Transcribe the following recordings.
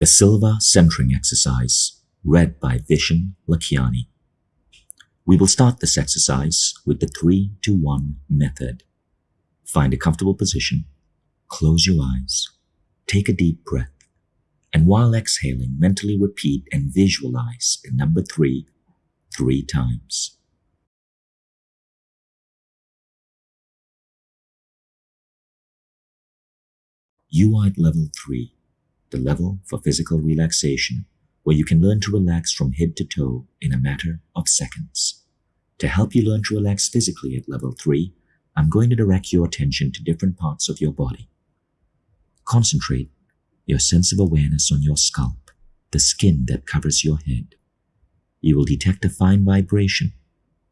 The Silva Centering Exercise, read by Vishen Lakhiani. We will start this exercise with the 3 to 1 method. Find a comfortable position, close your eyes, take a deep breath, and while exhaling, mentally repeat and visualize the number 3 three times. At level 3 the level for physical relaxation, where you can learn to relax from head to toe in a matter of seconds. To help you learn to relax physically at level 3, I'm going to direct your attention to different parts of your body. Concentrate your sense of awareness on your scalp, the skin that covers your head. You will detect a fine vibration,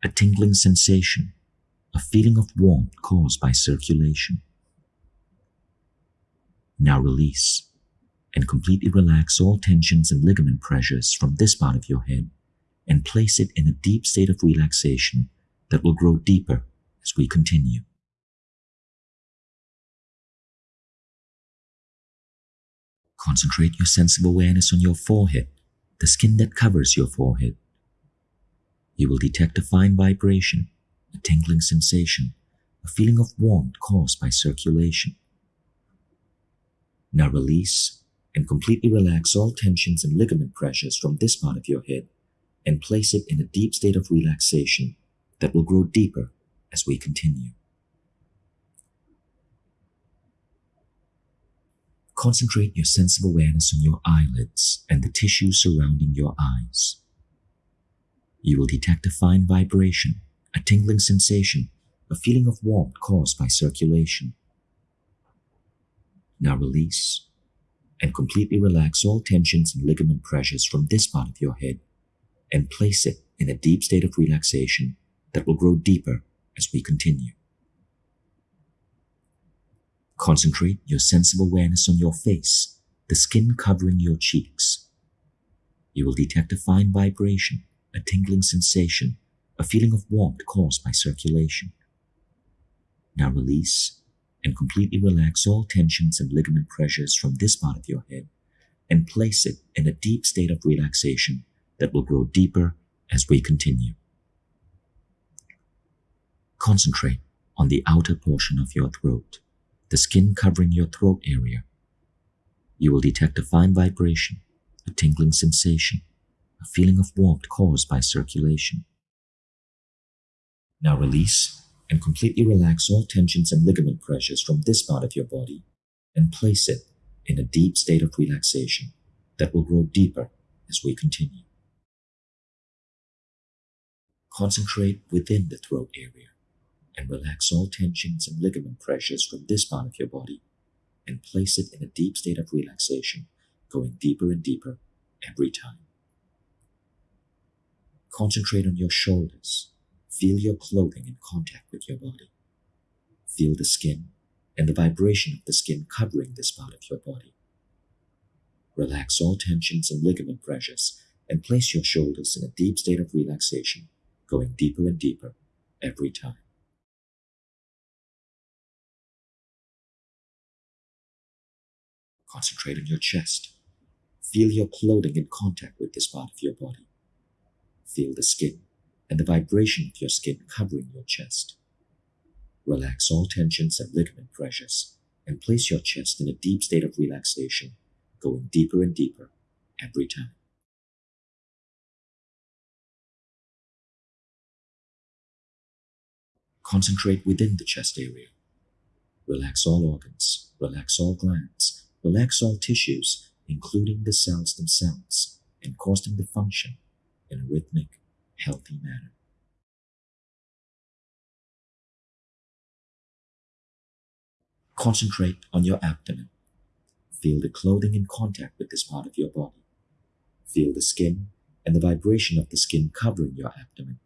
a tingling sensation, a feeling of warmth caused by circulation. Now release and completely relax all tensions and ligament pressures from this part of your head and place it in a deep state of relaxation that will grow deeper as we continue. Concentrate your sense of awareness on your forehead, the skin that covers your forehead. You will detect a fine vibration, a tingling sensation, a feeling of warmth caused by circulation. Now release and completely relax all tensions and ligament pressures from this part of your head and place it in a deep state of relaxation that will grow deeper as we continue. Concentrate your sense of awareness on your eyelids and the tissue surrounding your eyes. You will detect a fine vibration, a tingling sensation, a feeling of warmth caused by circulation. Now release and completely relax all tensions and ligament pressures from this part of your head and place it in a deep state of relaxation that will grow deeper as we continue. Concentrate your sense of awareness on your face, the skin covering your cheeks. You will detect a fine vibration, a tingling sensation, a feeling of warmth caused by circulation. Now release and completely relax all tensions and ligament pressures from this part of your head and place it in a deep state of relaxation that will grow deeper as we continue. Concentrate on the outer portion of your throat, the skin covering your throat area. You will detect a fine vibration, a tingling sensation, a feeling of warmth caused by circulation. Now release and completely relax all tensions and ligament pressures from this part of your body and place it in a deep state of relaxation that will grow deeper as we continue. Concentrate within the throat area and relax all tensions and ligament pressures from this part of your body and place it in a deep state of relaxation, going deeper and deeper every time. Concentrate on your shoulders Feel your clothing in contact with your body. Feel the skin and the vibration of the skin covering this part of your body. Relax all tensions and ligament pressures and place your shoulders in a deep state of relaxation, going deeper and deeper every time. Concentrate on your chest. Feel your clothing in contact with this part of your body. Feel the skin and the vibration of your skin covering your chest. Relax all tensions and ligament pressures and place your chest in a deep state of relaxation, going deeper and deeper every time. Concentrate within the chest area. Relax all organs, relax all glands, relax all tissues, including the cells themselves, and cause them to function in a rhythmic healthy manner. Concentrate on your abdomen. Feel the clothing in contact with this part of your body. Feel the skin and the vibration of the skin covering your abdomen.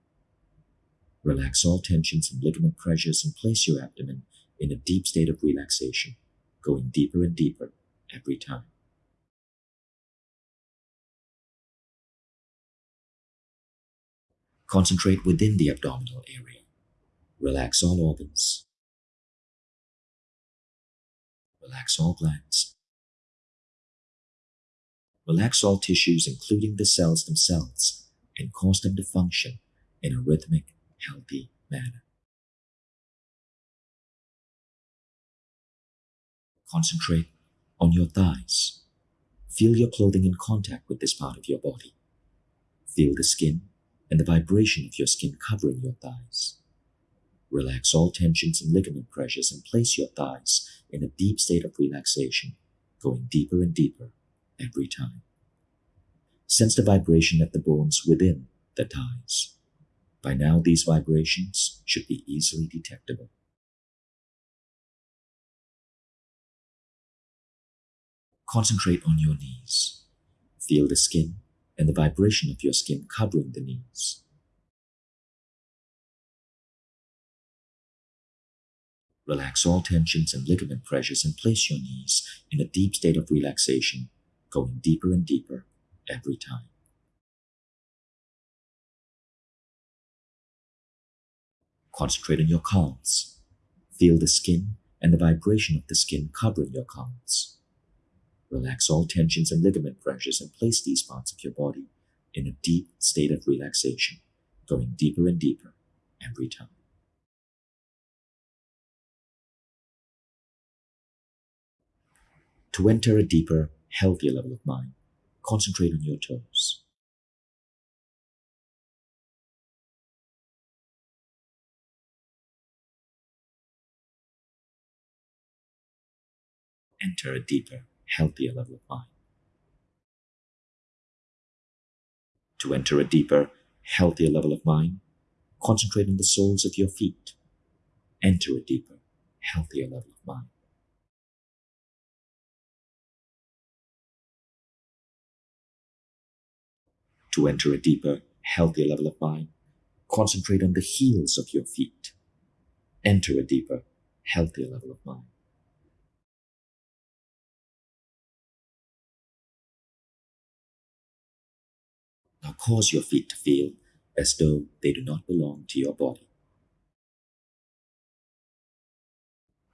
Relax all tensions and ligament pressures and place your abdomen in a deep state of relaxation, going deeper and deeper every time. Concentrate within the abdominal area. Relax all organs. Relax all glands. Relax all tissues, including the cells themselves, and cause them to function in a rhythmic, healthy manner. Concentrate on your thighs. Feel your clothing in contact with this part of your body. Feel the skin and the vibration of your skin covering your thighs. Relax all tensions and ligament pressures and place your thighs in a deep state of relaxation, going deeper and deeper every time. Sense the vibration at the bones within the thighs. By now, these vibrations should be easily detectable. Concentrate on your knees. Feel the skin and the vibration of your skin covering the knees. Relax all tensions and ligament pressures and place your knees in a deep state of relaxation, going deeper and deeper every time. Concentrate on your calves. Feel the skin and the vibration of the skin covering your calves. Relax all tensions and ligament pressures and place these parts of your body in a deep state of relaxation, going deeper and deeper every time. To enter a deeper, healthier level of mind, concentrate on your toes. Enter a deeper, healthier level of mind. To enter a deeper, healthier level of mind, concentrate on the soles of your feet. Enter a deeper, healthier level of mind. To enter a deeper, healthier level of mind, concentrate on the heels of your feet. Enter a deeper, healthier level of mind. Now cause your feet to feel as though they do not belong to your body.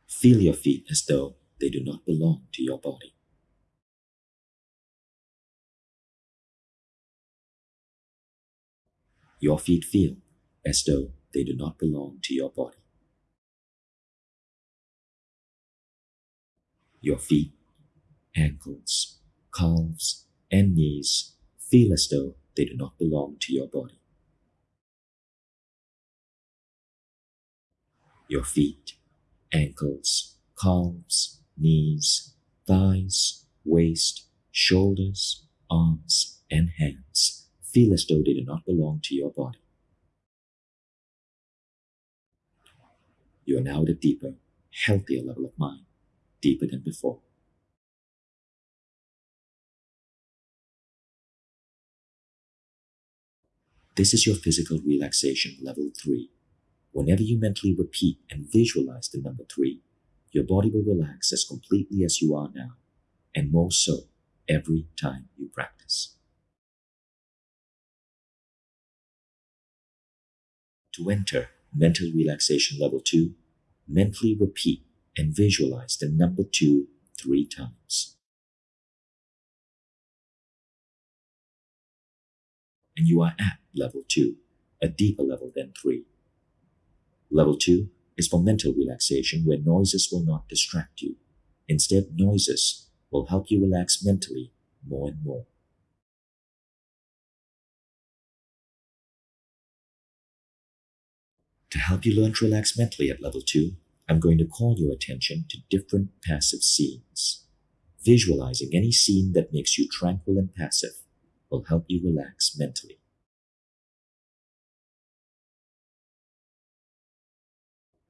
Feel your feet as though they do not belong to your body. Your feet feel as though they do not belong to your body. Your feet, ankles, calves, and knees feel as though they do not belong to your body. Your feet, ankles, calves, knees, thighs, waist, shoulders, arms, and hands feel as though they do not belong to your body. You are now at a deeper, healthier level of mind, deeper than before. This is your physical relaxation level 3. Whenever you mentally repeat and visualize the number 3, your body will relax as completely as you are now, and more so every time you practice. To enter mental relaxation level 2, mentally repeat and visualize the number 2 three times. And you are at level 2, a deeper level than 3. Level 2 is for mental relaxation where noises will not distract you. Instead, noises will help you relax mentally more and more. To help you learn to relax mentally at level 2, I'm going to call your attention to different passive scenes. Visualizing any scene that makes you tranquil and passive will help you relax mentally.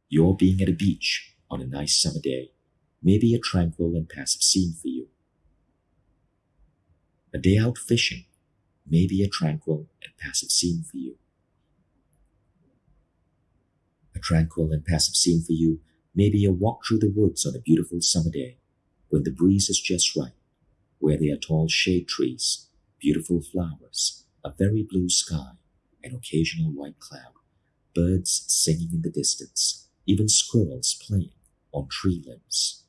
You're being at a beach on a nice summer day may be a tranquil and passive scene for you. A day out fishing may be a tranquil and passive scene for you. A tranquil and passive scene for you may be a walk through the woods on a beautiful summer day when the breeze is just right, where there are tall shade trees beautiful flowers, a very blue sky, an occasional white cloud, birds singing in the distance, even squirrels playing on tree limbs.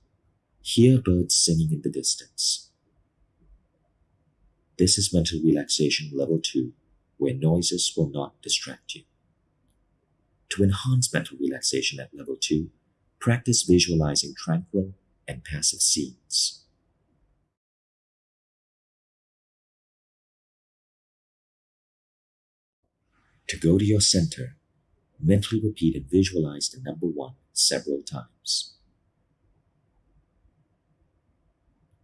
Hear birds singing in the distance. This is mental relaxation level 2, where noises will not distract you. To enhance mental relaxation at level 2, practice visualizing tranquil and passive scenes. To go to your center, mentally repeat and visualize the number one several times.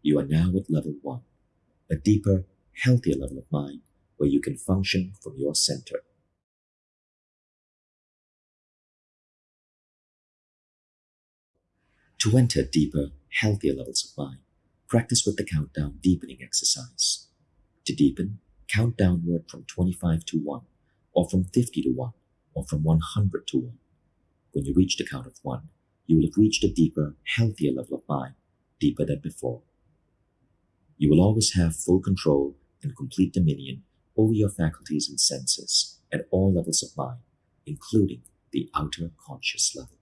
You are now at level one, a deeper, healthier level of mind where you can function from your center. To enter deeper, healthier levels of mind, practice with the countdown deepening exercise. To deepen, count downward from 25 to 1, or from 50 to 1, or from 100 to 1. When you reach the count of 1, you will have reached a deeper, healthier level of mind, deeper than before. You will always have full control and complete dominion over your faculties and senses at all levels of mind, including the outer conscious level.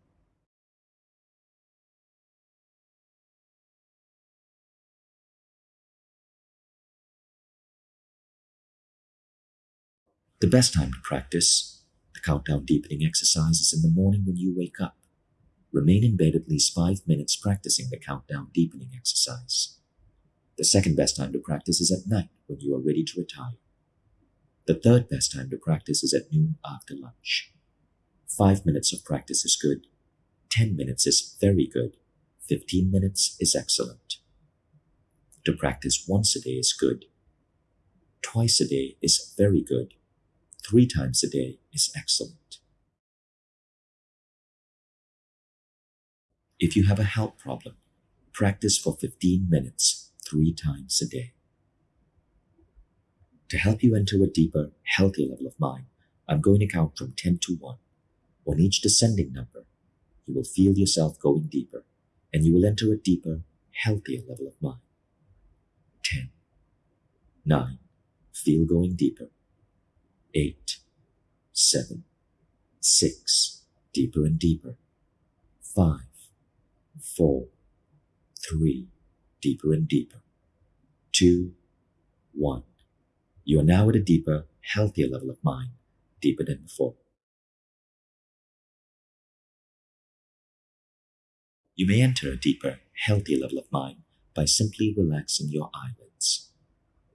The best time to practice the countdown deepening exercise is in the morning when you wake up. Remain in bed at least five minutes practicing the countdown deepening exercise. The second best time to practice is at night when you are ready to retire. The third best time to practice is at noon after lunch. Five minutes of practice is good. Ten minutes is very good. Fifteen minutes is excellent. To practice once a day is good. Twice a day is very good. Three times a day is excellent. If you have a health problem, practice for 15 minutes three times a day. To help you enter a deeper, healthier level of mind, I'm going to count from 10 to 1. On each descending number, you will feel yourself going deeper, and you will enter a deeper, healthier level of mind. 10, 9, feel going deeper. 8, 7, 6, deeper and deeper. five, four, three, deeper and deeper. Two, one. You are now at a deeper, healthier level of mind, deeper than before. You may enter a deeper, healthier level of mind by simply relaxing your eyelids.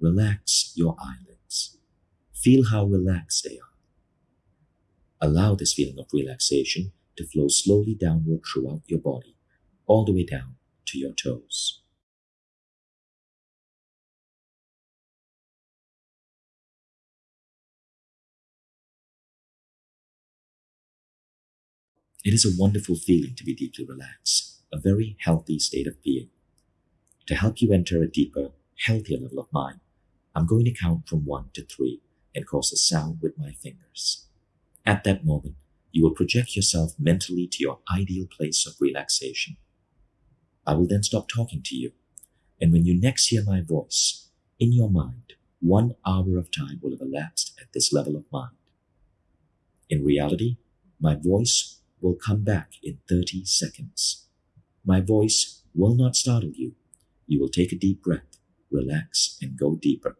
Relax your eyelids. Feel how relaxed they are. Allow this feeling of relaxation to flow slowly downward throughout your body, all the way down to your toes. It is a wonderful feeling to be deeply relaxed, a very healthy state of being. To help you enter a deeper, healthier level of mind, I'm going to count from one to three and cause a sound with my fingers. At that moment, you will project yourself mentally to your ideal place of relaxation. I will then stop talking to you, and when you next hear my voice, in your mind, one hour of time will have elapsed at this level of mind. In reality, my voice will come back in 30 seconds. My voice will not startle you. You will take a deep breath, relax, and go deeper.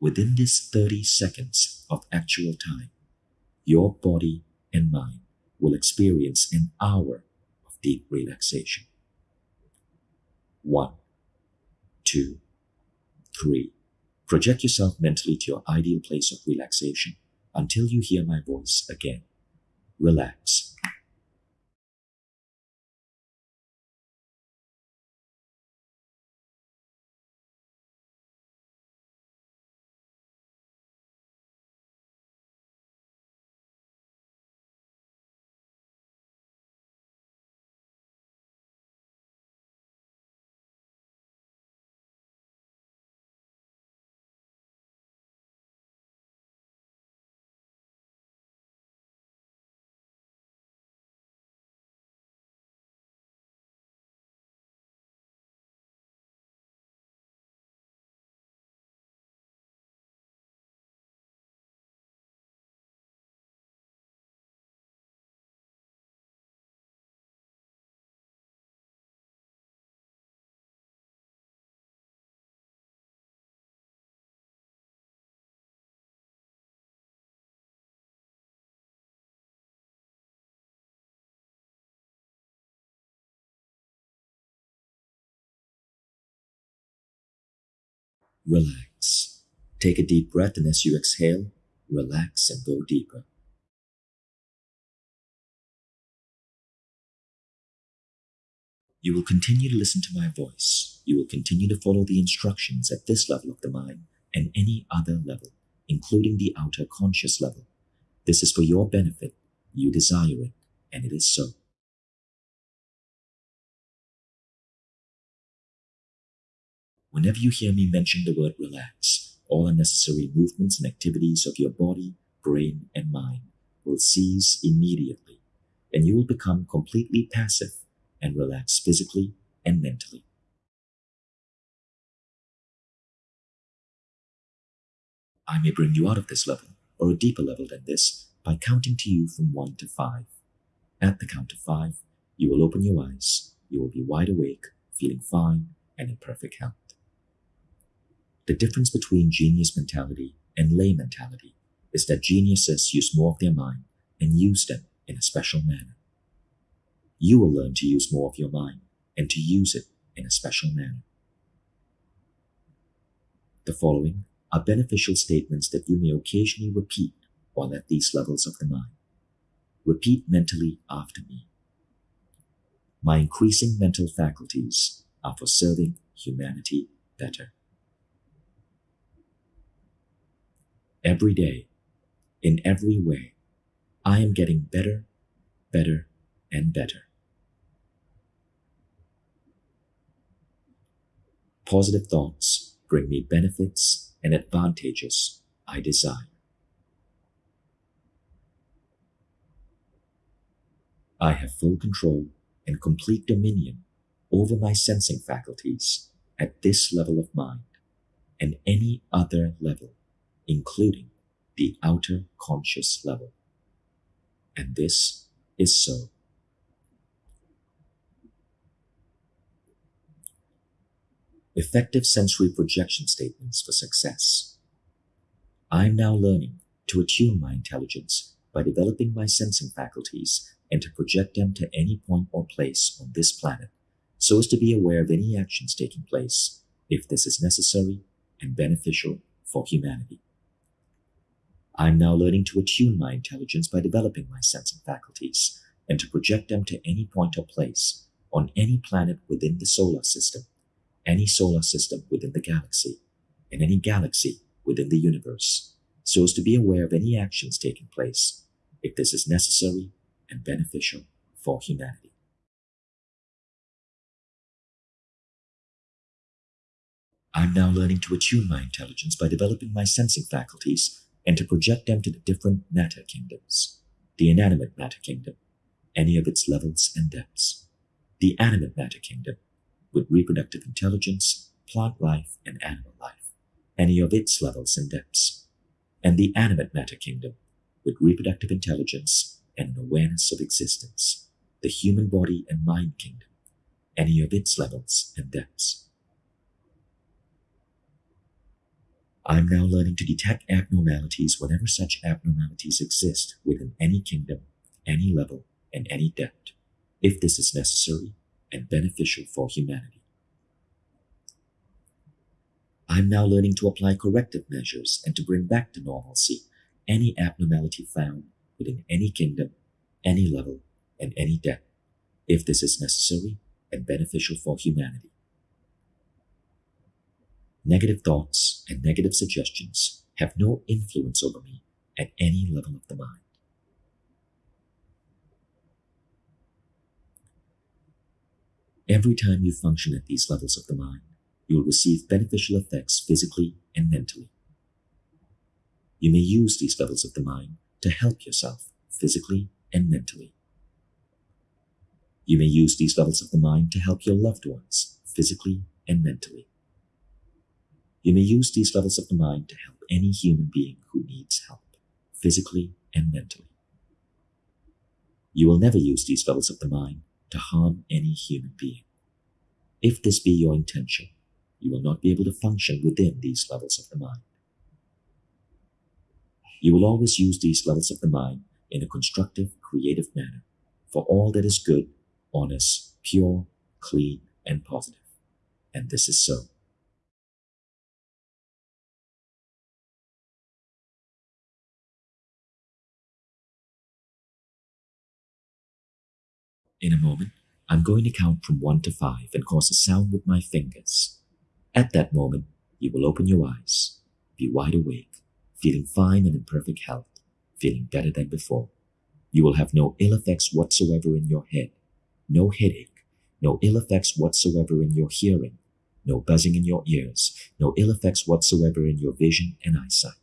Within this 30 seconds of actual time, your body and mind will experience an hour of deep relaxation. One, two, three, Project yourself mentally to your ideal place of relaxation until you hear my voice again. Relax. Relax. Take a deep breath, and as you exhale, relax and go deeper. You will continue to listen to my voice. You will continue to follow the instructions at this level of the mind and any other level, including the outer conscious level. This is for your benefit. You desire it, and it is so. Whenever you hear me mention the word relax, all unnecessary movements and activities of your body, brain, and mind will cease immediately, and you will become completely passive and relax physically and mentally. I may bring you out of this level or a deeper level than this by counting to you from one to five. At the count of five, you will open your eyes, you will be wide awake, feeling fine, and in perfect health. The difference between genius mentality and lay mentality is that geniuses use more of their mind and use them in a special manner. You will learn to use more of your mind and to use it in a special manner. The following are beneficial statements that you may occasionally repeat while at these levels of the mind. Repeat mentally after me. My increasing mental faculties are for serving humanity better. Every day, in every way, I am getting better, better, and better. Positive thoughts bring me benefits and advantages I desire. I have full control and complete dominion over my sensing faculties at this level of mind and any other level, including the outer conscious level. And this is so. Effective sensory projection statements for success. I'm now learning to attune my intelligence by developing my sensing faculties and to project them to any point or place on this planet so as to be aware of any actions taking place if this is necessary and beneficial for humanity. I'm now learning to attune my intelligence by developing my sensing faculties and to project them to any point or place on any planet within the solar system, any solar system within the galaxy, and any galaxy within the universe, so as to be aware of any actions taking place if this is necessary and beneficial for humanity. I'm now learning to attune my intelligence by developing my sensing faculties and to project them to the different matter kingdoms, the inanimate matter kingdom, any of its levels and depths, the animate matter kingdom, with reproductive intelligence, plant life, and animal life, any of its levels and depths, and the animate matter kingdom, with reproductive intelligence, and an awareness of existence, the human body and mind kingdom, any of its levels and depths. I'm now learning to detect abnormalities whenever such abnormalities exist within any kingdom, any level, and any depth, if this is necessary and beneficial for humanity. I'm now learning to apply corrective measures and to bring back to normalcy any abnormality found within any kingdom, any level, and any depth, if this is necessary and beneficial for humanity. Negative thoughts and negative suggestions have no influence over me at any level of the mind. Every time you function at these levels of the mind, you will receive beneficial effects physically and mentally. You may use these levels of the mind to help yourself physically and mentally. You may use these levels of the mind to help your loved ones physically and mentally. You may use these levels of the mind to help any human being who needs help physically and mentally. You will never use these levels of the mind to harm any human being. If this be your intention, you will not be able to function within these levels of the mind. You will always use these levels of the mind in a constructive, creative manner for all that is good, honest, pure, clean, and positive. And this is so. In a moment, I'm going to count from 1 to 5 and cause a sound with my fingers. At that moment, you will open your eyes, be wide awake, feeling fine and in perfect health, feeling better than before. You will have no ill effects whatsoever in your head, no headache, no ill effects whatsoever in your hearing, no buzzing in your ears, no ill effects whatsoever in your vision and eyesight.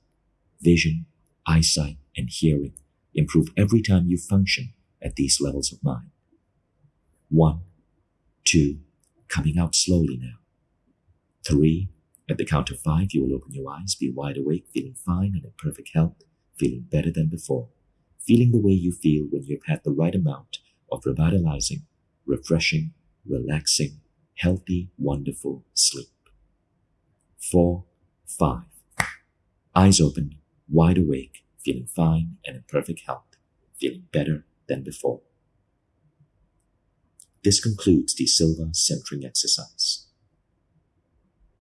Vision, eyesight, and hearing improve every time you function at these levels of mind. One, two, coming out slowly now. Three, at the count of five, you will open your eyes, be wide awake, feeling fine and in perfect health, feeling better than before, feeling the way you feel when you've had the right amount of revitalizing, refreshing, relaxing, healthy, wonderful sleep. Four, five. Eyes open, wide awake, feeling fine and in perfect health, feeling better than before. This concludes the Silva centering exercise.